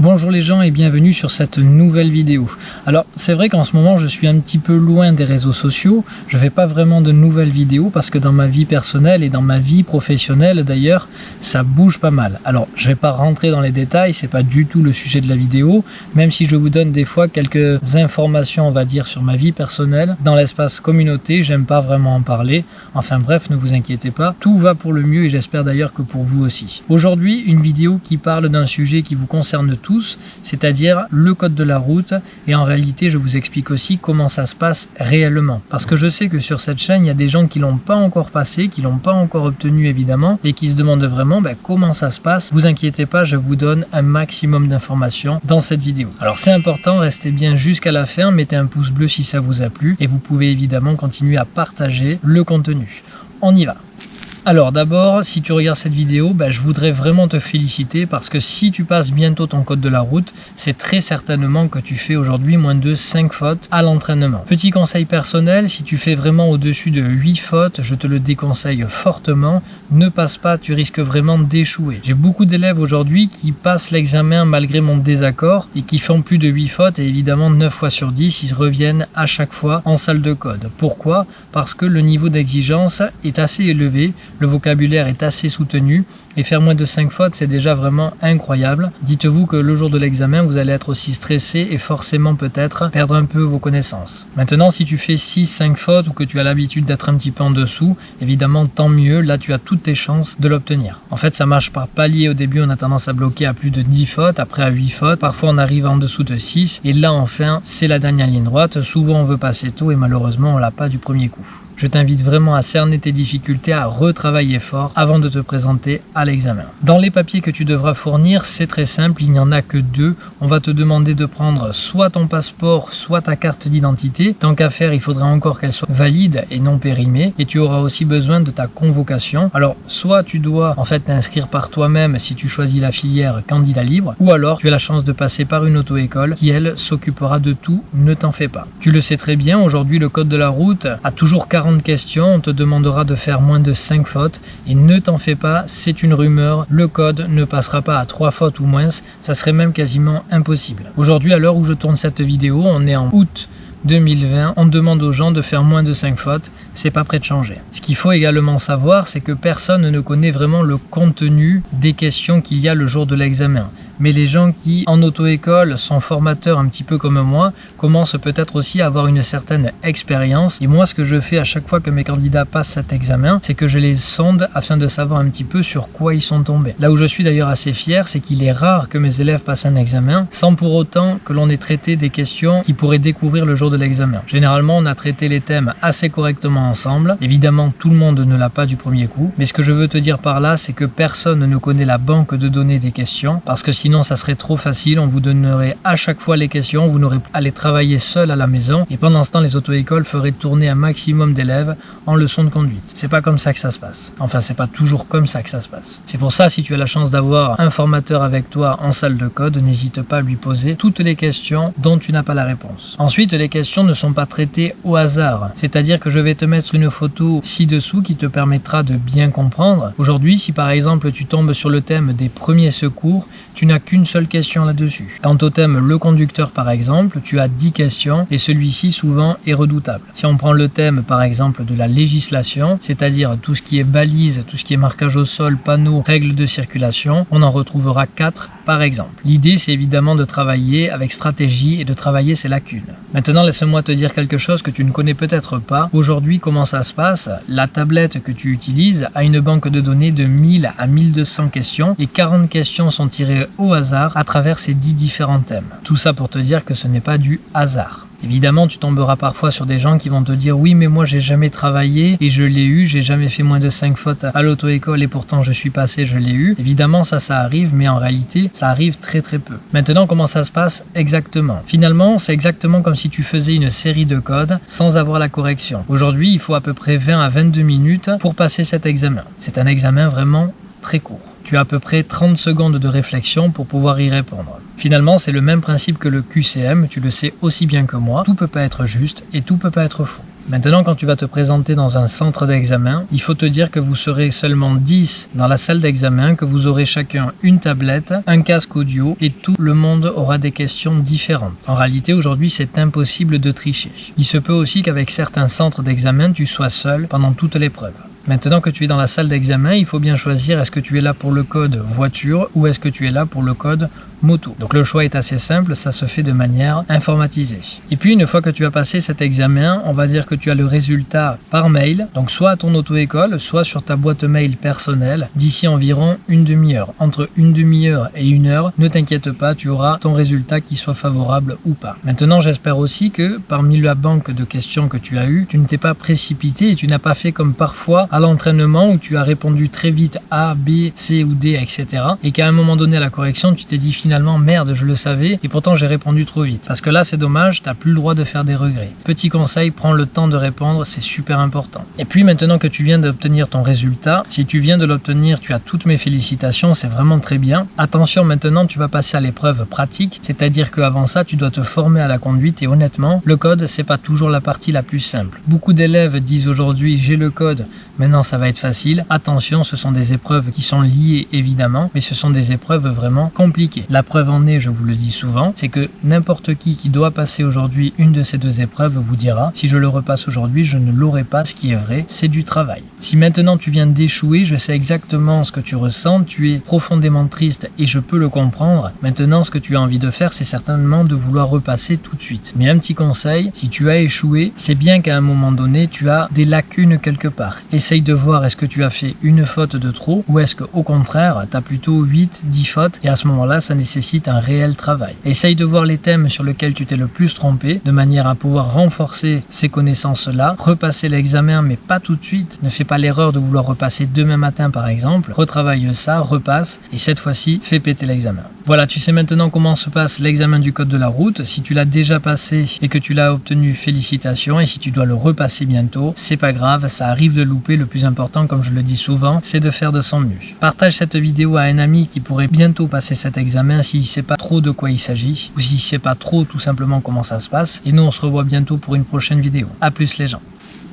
Bonjour les gens et bienvenue sur cette nouvelle vidéo. Alors c'est vrai qu'en ce moment je suis un petit peu loin des réseaux sociaux, je fais pas vraiment de nouvelles vidéos parce que dans ma vie personnelle et dans ma vie professionnelle d'ailleurs ça bouge pas mal. Alors je vais pas rentrer dans les détails, c'est pas du tout le sujet de la vidéo, même si je vous donne des fois quelques informations on va dire sur ma vie personnelle. Dans l'espace communauté j'aime pas vraiment en parler, enfin bref ne vous inquiétez pas, tout va pour le mieux et j'espère d'ailleurs que pour vous aussi. Aujourd'hui une vidéo qui parle d'un sujet qui vous concerne tous, c'est-à-dire le code de la route. Et en réalité, je vous explique aussi comment ça se passe réellement. Parce que je sais que sur cette chaîne, il y a des gens qui l'ont pas encore passé, qui l'ont pas encore obtenu évidemment, et qui se demandent vraiment ben, comment ça se passe. Vous inquiétez pas, je vous donne un maximum d'informations dans cette vidéo. Alors c'est important, restez bien jusqu'à la fin, mettez un pouce bleu si ça vous a plu, et vous pouvez évidemment continuer à partager le contenu. On y va alors d'abord, si tu regardes cette vidéo, ben, je voudrais vraiment te féliciter parce que si tu passes bientôt ton code de la route, c'est très certainement que tu fais aujourd'hui moins de 5 fautes à l'entraînement. Petit conseil personnel, si tu fais vraiment au-dessus de 8 fautes, je te le déconseille fortement, ne passe pas, tu risques vraiment d'échouer. J'ai beaucoup d'élèves aujourd'hui qui passent l'examen malgré mon désaccord et qui font plus de 8 fautes et évidemment 9 fois sur 10, ils reviennent à chaque fois en salle de code. Pourquoi? Parce que le niveau d'exigence est assez élevé, le vocabulaire est assez soutenu et faire moins de 5 fautes c'est déjà vraiment incroyable. Dites-vous que le jour de l'examen vous allez être aussi stressé et forcément peut-être perdre un peu vos connaissances. Maintenant si tu fais 6-5 fautes ou que tu as l'habitude d'être un petit peu en dessous, évidemment tant mieux, là tu as toutes tes chances de l'obtenir. En fait ça marche par palier, au début on a tendance à bloquer à plus de 10 fautes, après à 8 fautes, parfois on arrive en dessous de 6 et là enfin c'est la dernière ligne droite, souvent on veut passer tôt et malheureusement on l'a pas du premier coup. Je t'invite vraiment à cerner tes difficultés, à retravailler fort avant de te présenter à l'examen. Dans les papiers que tu devras fournir, c'est très simple, il n'y en a que deux. On va te demander de prendre soit ton passeport, soit ta carte d'identité. Tant qu'à faire, il faudra encore qu'elle soit valide et non périmée. Et tu auras aussi besoin de ta convocation. Alors, soit tu dois en fait t'inscrire par toi-même si tu choisis la filière candidat libre, ou alors tu as la chance de passer par une auto-école qui, elle, s'occupera de tout, ne t'en fais pas. Tu le sais très bien, aujourd'hui, le code de la route a toujours 40 question, on te demandera de faire moins de 5 fautes et ne t'en fais pas, c'est une rumeur, le code ne passera pas à 3 fautes ou moins, ça serait même quasiment impossible. Aujourd'hui, à l'heure où je tourne cette vidéo, on est en août 2020, on demande aux gens de faire moins de 5 fautes, c'est pas prêt de changer. Ce qu'il faut également savoir, c'est que personne ne connaît vraiment le contenu des questions qu'il y a le jour de l'examen mais les gens qui, en auto-école, sont formateurs un petit peu comme moi, commencent peut-être aussi à avoir une certaine expérience. Et moi, ce que je fais à chaque fois que mes candidats passent cet examen, c'est que je les sonde afin de savoir un petit peu sur quoi ils sont tombés. Là où je suis d'ailleurs assez fier, c'est qu'il est rare que mes élèves passent un examen sans pour autant que l'on ait traité des questions qui pourraient découvrir le jour de l'examen. Généralement, on a traité les thèmes assez correctement ensemble. Évidemment, tout le monde ne l'a pas du premier coup. Mais ce que je veux te dire par là, c'est que personne ne connaît la banque de données des questions parce que sinon sinon ça serait trop facile, on vous donnerait à chaque fois les questions, vous n'aurez à les travailler seul à la maison et pendant ce temps les auto-écoles feraient tourner un maximum d'élèves en leçon de conduite. C'est pas comme ça que ça se passe. Enfin c'est pas toujours comme ça que ça se passe. C'est pour ça si tu as la chance d'avoir un formateur avec toi en salle de code, n'hésite pas à lui poser toutes les questions dont tu n'as pas la réponse. Ensuite les questions ne sont pas traitées au hasard, c'est-à-dire que je vais te mettre une photo ci-dessous qui te permettra de bien comprendre. Aujourd'hui si par exemple tu tombes sur le thème des premiers secours, tu n'as qu'une seule question là-dessus. Quant au thème le conducteur par exemple, tu as 10 questions et celui-ci souvent est redoutable. Si on prend le thème par exemple de la législation, c'est-à-dire tout ce qui est balise, tout ce qui est marquage au sol, panneaux, règles de circulation, on en retrouvera 4 par exemple. L'idée c'est évidemment de travailler avec stratégie et de travailler ses lacunes. Maintenant laisse-moi te dire quelque chose que tu ne connais peut-être pas. Aujourd'hui comment ça se passe? La tablette que tu utilises a une banque de données de 1000 à 1200 questions et 40 questions sont tirées hasard à travers ces 10 différents thèmes. Tout ça pour te dire que ce n'est pas du hasard. Évidemment, tu tomberas parfois sur des gens qui vont te dire oui, mais moi j'ai jamais travaillé et je l'ai eu, j'ai jamais fait moins de 5 fautes à l'auto-école et pourtant je suis passé, je l'ai eu. Évidemment, ça, ça arrive, mais en réalité, ça arrive très très peu. Maintenant, comment ça se passe exactement? Finalement, c'est exactement comme si tu faisais une série de codes sans avoir la correction. Aujourd'hui, il faut à peu près 20 à 22 minutes pour passer cet examen. C'est un examen vraiment très court. Tu as à peu près 30 secondes de réflexion pour pouvoir y répondre. Finalement, c'est le même principe que le QCM, tu le sais aussi bien que moi, tout peut pas être juste et tout peut pas être faux. Maintenant, quand tu vas te présenter dans un centre d'examen, il faut te dire que vous serez seulement 10 dans la salle d'examen, que vous aurez chacun une tablette, un casque audio et tout le monde aura des questions différentes. En réalité, aujourd'hui, c'est impossible de tricher. Il se peut aussi qu'avec certains centres d'examen, tu sois seul pendant toute l'épreuve. Maintenant que tu es dans la salle d'examen, il faut bien choisir est-ce que tu es là pour le code voiture ou est-ce que tu es là pour le code moto? Donc le choix est assez simple, ça se fait de manière informatisée. Et puis une fois que tu as passé cet examen, on va dire que tu as le résultat par mail, donc soit à ton auto-école, soit sur ta boîte mail personnelle, d'ici environ une demi-heure. Entre une demi-heure et une heure, ne t'inquiète pas, tu auras ton résultat qui soit favorable ou pas. Maintenant, j'espère aussi que parmi la banque de questions que tu as eu, tu ne t'es pas précipité et tu n'as pas fait comme parfois à l'entraînement où tu as répondu très vite A, B, C ou D, etc. Et qu'à un moment donné à la correction, tu t'es dit finalement merde je le savais et pourtant j'ai répondu trop vite. Parce que là c'est dommage, t'as plus le droit de faire des regrets. Petit conseil, prends le temps de répondre, c'est super important. Et puis maintenant que tu viens d'obtenir ton résultat, si tu viens de l'obtenir, tu as toutes mes félicitations, c'est vraiment très bien. Attention maintenant tu vas passer à l'épreuve pratique, c'est-à-dire qu'avant ça tu dois te former à la conduite et honnêtement, le code c'est pas toujours la partie la plus simple. Beaucoup d'élèves disent aujourd'hui j'ai le code, maintenant ça va être facile. Attention, ce sont des épreuves qui sont liées évidemment, mais ce sont des épreuves vraiment compliquées. La preuve en est, je vous le dis souvent, c'est que n'importe qui qui doit passer aujourd'hui une de ces deux épreuves vous dira si je le repasse aujourd'hui, je ne l'aurai pas, ce qui est vrai, c'est du travail. Si maintenant tu viens d'échouer, je sais exactement ce que tu ressens, tu es profondément triste et je peux le comprendre. Maintenant, ce que tu as envie de faire, c'est certainement de vouloir repasser tout de suite. Mais un petit conseil, si tu as échoué, c'est bien qu'à un moment donné, tu as des lacunes quelque part. Essaye de voir est-ce que tu as fait une faute de trop ou est-ce qu'au contraire, tu as plutôt 8, 10 fautes et à ce moment-là, ça nécessite un réel travail. Essaye de voir les thèmes sur lesquels tu t'es le plus trompé, de manière à pouvoir renforcer ces connaissances-là, repasser l'examen, mais pas tout de suite. Ne fais pas l'erreur de vouloir repasser demain matin, par exemple. Retravaille ça, repasse, et cette fois-ci, fais péter l'examen. Voilà, tu sais maintenant comment se passe l'examen du code de la route. Si tu l'as déjà passé et que tu l'as obtenu, félicitations. Et si tu dois le repasser bientôt, c'est pas grave, ça arrive de louper. Le plus important, comme je le dis souvent, c'est de faire de son mieux. Partage cette vidéo à un ami qui pourrait bientôt passer cet examen s'il ne sait pas trop de quoi il s'agit ou s'il ne sait pas trop tout simplement comment ça se passe. Et nous, on se revoit bientôt pour une prochaine vidéo. A plus les gens